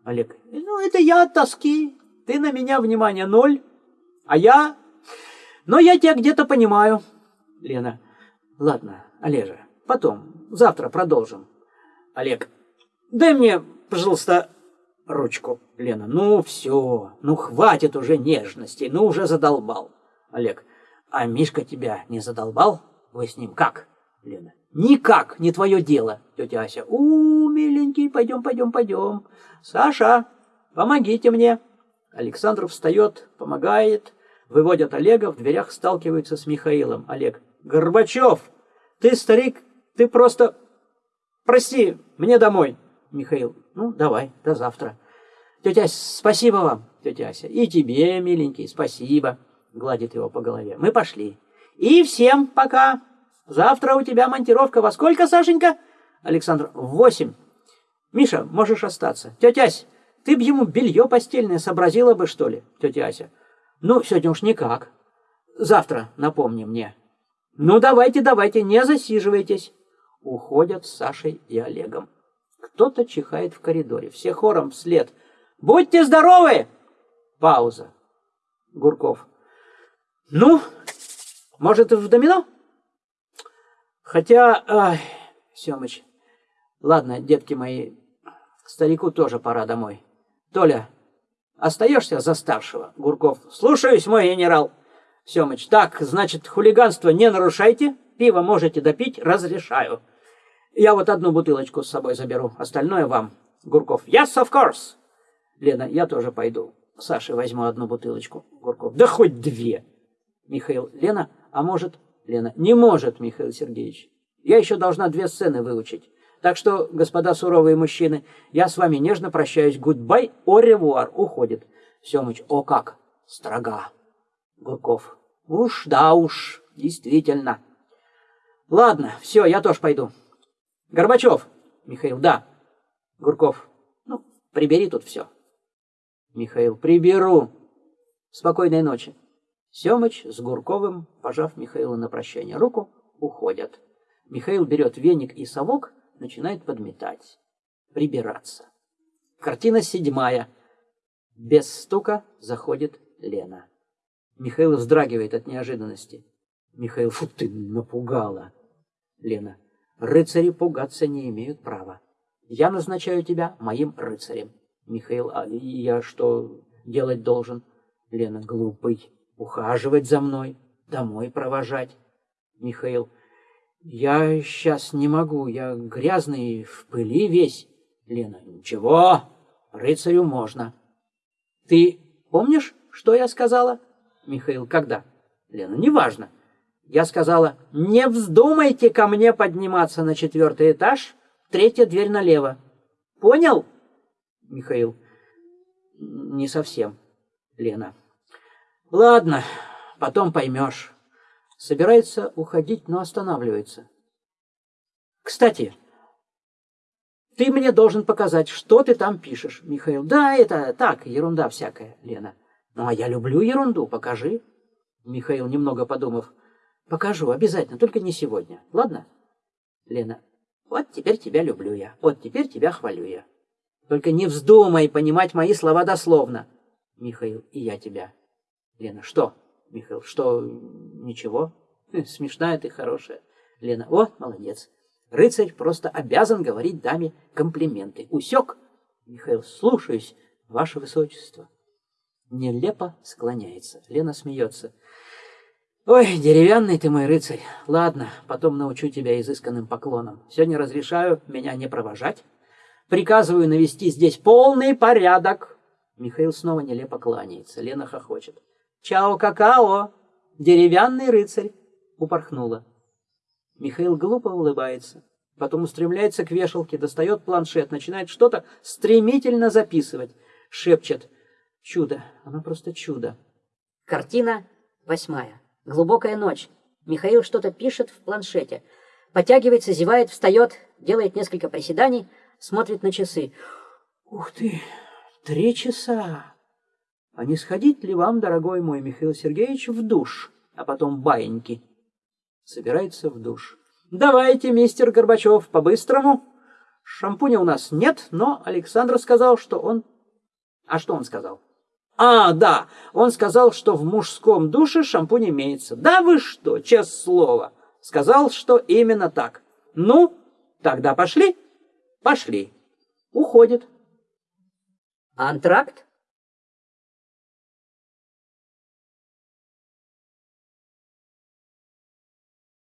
Олег, ну это я от тоски. Ты на меня внимание ноль, а я но я тебя где-то понимаю. Лена. Ладно, Олежа, потом, завтра продолжим. Олег. Дай мне, пожалуйста, ручку. Лена. Ну все, ну хватит уже нежностей, ну уже задолбал. Олег. А Мишка тебя не задолбал? Вы с ним как? Лена. Никак, не твое дело. Тетя Ася. У, миленький, пойдем, пойдем, пойдем. Саша, помогите мне. Александр встает, помогает. Выводят Олега, в дверях сталкиваются с Михаилом. Олег. Горбачев, ты старик, ты просто... Прости, мне домой. Михаил. Ну, давай, до завтра. Тетя спасибо вам, тетя Ася. И тебе, миленький, спасибо. Гладит его по голове. Мы пошли. И всем пока. Завтра у тебя монтировка во сколько, Сашенька? Александр. В восемь. Миша, можешь остаться. Тетя Ася, ты б ему белье постельное сообразила бы, что ли? Тетя Ася. Ну, сегодня уж никак. Завтра напомни мне. Ну, давайте, давайте, не засиживайтесь. Уходят с Сашей и Олегом. Кто-то чихает в коридоре. Все хором вслед. Будьте здоровы! Пауза. Гурков. Ну, может, в домино? Хотя, ай, Семыч, ладно, детки мои, старику тоже пора домой. Толя, Остаешься за старшего, Гурков. Слушаюсь, мой генерал. Семыч, так, значит, хулиганство не нарушайте, пиво можете допить, разрешаю. Я вот одну бутылочку с собой заберу, остальное вам. Гурков, yes, of course. Лена, я тоже пойду. Саше возьму одну бутылочку. Гурков, да хоть две. Михаил, Лена, а может... Лена, не может, Михаил Сергеевич. Я еще должна две сцены выучить. Так что, господа суровые мужчины, я с вами нежно прощаюсь. Goodbye, о уходит. Семыч, о как, строга. Гурков, уж, да уж, действительно. Ладно, все, я тоже пойду. Горбачев, Михаил, да. Гурков, ну, прибери тут все. Михаил, приберу. Спокойной ночи. Семыч с Гурковым, пожав Михаилу на прощание руку, уходят. Михаил берет веник и совок начинает подметать, прибираться. Картина седьмая. Без стука заходит Лена. Михаил вздрагивает от неожиданности. Михаил, фу ты, напугала. Лена, рыцари пугаться не имеют права. Я назначаю тебя моим рыцарем. Михаил, а я что делать должен? Лена, глупый, ухаживать за мной, домой провожать. Михаил, я сейчас не могу, я грязный, в пыли весь. Лена, ничего, рыцарю можно. Ты помнишь, что я сказала? Михаил, когда? Лена, неважно. Я сказала, не вздумайте ко мне подниматься на четвертый этаж, третья дверь налево. Понял? Михаил, Не совсем, Лена. Ладно, потом поймешь. Собирается уходить, но останавливается. Кстати, ты мне должен показать, что ты там пишешь, Михаил. Да, это так, ерунда всякая, Лена. Ну, а я люблю ерунду, покажи. Михаил, немного подумав, покажу, обязательно, только не сегодня, ладно? Лена, вот теперь тебя люблю я, вот теперь тебя хвалю я. Только не вздумай понимать мои слова дословно. Михаил, и я тебя. Лена, что? Михаил, что, ничего? Смешная ты, хорошая. Лена, о, молодец. Рыцарь просто обязан говорить даме комплименты. Усек? Михаил, слушаюсь, ваше высочество. Нелепо склоняется. Лена смеется. Ой, деревянный ты мой рыцарь. Ладно, потом научу тебя изысканным поклонам. Сегодня разрешаю меня не провожать. Приказываю навести здесь полный порядок. Михаил снова нелепо кланяется. Лена хохочет. Чао, какао! Деревянный рыцарь! Упорхнула. Михаил глупо улыбается. Потом устремляется к вешалке, достает планшет, начинает что-то стремительно записывать. Шепчет. Чудо. Оно просто чудо. Картина восьмая. Глубокая ночь. Михаил что-то пишет в планшете. Потягивается, зевает, встает, делает несколько приседаний, смотрит на часы. Ух ты, три часа. А не сходить ли вам, дорогой мой Михаил Сергеевич, в душ, а потом баиньки? Собирается в душ. Давайте, мистер Горбачев, по-быстрому. Шампуня у нас нет, но Александр сказал, что он... А что он сказал? А, да, он сказал, что в мужском душе шампунь имеется. Да вы что, честное слово. Сказал, что именно так. Ну, тогда пошли? Пошли. Уходит. Антракт?